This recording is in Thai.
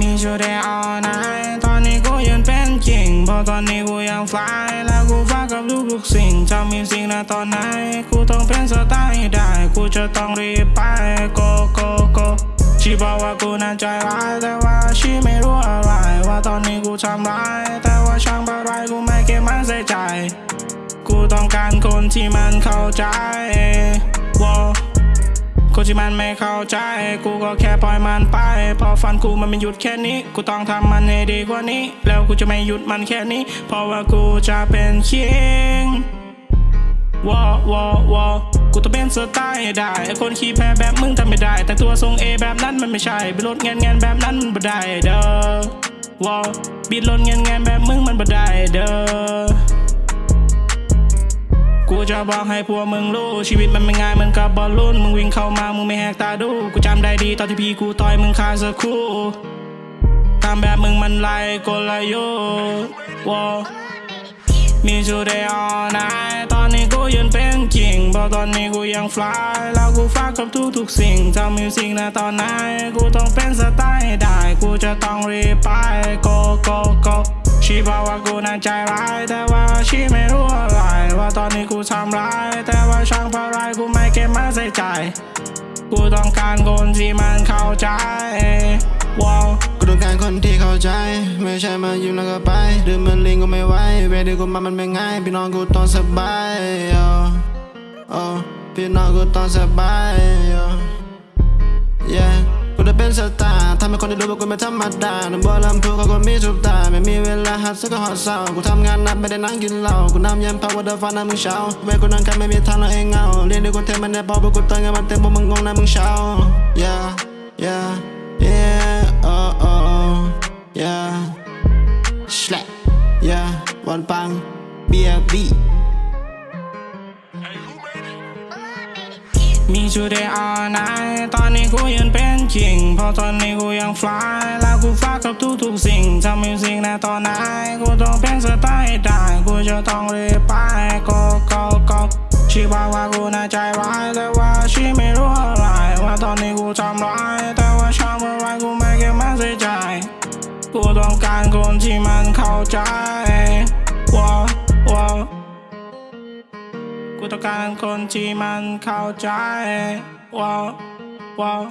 มีชูเดย์ออนไนตอนนี้กูยืนเป็นจริงเพราะตอนนี้กูยังฟลายแล้วกูฟ้ากับทุกๆสิ่งจะมีสิ่งนะตอนไหน กูต้องเป็นสไตล์ได้ กูจะต้องรีบไป go go go ชีบอกว่ากูน่าใจร้ายแต่ว่าชีไม่รู้อะไร ว่าตอนนี้กูทำร้าย แต่ว่าช่างอะไรกูไม่เก็บมันใส่ใจ กูต้องการคนที่มันเข้าใจวอ คนที่มันไม่เข้าใจ กูก็แค่ปล่อยมันไป พอฟันกูมันไม่หยุดแค่นี้ กูต้องทำมันให้ดีกว่านี้ แล้วกูจะไม่หยุดมันแค่นี้ เพราะว่ากูจะเป็นคิงวอวอวอกูต้องเป็นสไตล์ให้ได้ คนขี้แพ้แบบมึงทำไม่ได้ แต่ตัวทรงเอแบบนั้นมันไม่ใช่บิดรถแงนแงนแบบนั้นมันบ่ได้เด้อวอบิดรถแงนแงนแบบมึงมันบ่ได้เด้อ จะบอกให้พวกมึงรู้ ชีวิตมันไม่ง่ายเหมือนกับบอลลูนมึงวิ่งเข้ามามึงไม่แหกตาดู กูจำได้ดีตอนที่พี่กูต่อยมึงคาสักคู่ทำแบบมึงมันไล่กลยุทธ์วอมีชูเดย์ออนไนตอนนี้กูยืนเป็นจริงเพราะตอนนี้กูยังฟลายแล้วกูฟากับทุกๆสิ่งทำมิวสิกนะตอนไหน กูต้องเป็นสไตล์ได้ กูจะต้องรีบไป go go go ชีบอกว่ากูน่าใจร้าย แต่ว่าชีไม่รู้อะไร ว่าตอนนี้กูทำร้าย แต่ว่าช่างเพราะไรกูไม่เก็บมาใส่ใจ กูต้องการคนที่มันเข้าใจว้าวกูต้องการคนที่เข้าใจ ไม่ใช่มายิ้มแล้วก็ไปดื่มมันลิงก็ไม่ไหวเวดีกูมามันไม่ง่ายพี่น้องกูต้องสบายโอ้พี่น้องกูต้องสบายโาร์ทำให้คนได้รู้ว่ากูไม่ธรรมดาหนุ่มบัวลำพูเขาก็มีทุกตาไม่มีเวลาหัดสักก็หอดเศร้ากูทำงานหนักไม่ได้นั่งกินเหล้ากูน้ำเย็นพาว่าเดินฟ้าน้ำมึงเช้าเวกูนั่งกันไม่มีทางเราเองเงาเรียนด้วยกูเทมันแน่พอพวกกูตั้งเงินมันเต็มพวกมึงงงนะมึงเช้า yeah yeah yeah oh oh yeah slap yeah วันปัง BLB มีชูเดย์ออนไนตอนนี้กูยืนเป็นจริงเพราะตอนนี้กูยังฟลายแล้วกูฟ้ากับทุกๆสิ่งทำมิวสิกนตอนไหนกูต้องเป็นสไตล์ได้กูจะต้องรีบไป go go go ชีบอกว่ากูน่าใจร้ายแต่ว่าชีไม่รู้อะไรว่าตอนนี้กูทำร้ายแต่ว่าช่างอะไรกูไม่เก็บมาใส่ใจกูต้องการคนที่มันเข้าใจ กูต้องการคนที่มันเข้าใจว้าวว้าว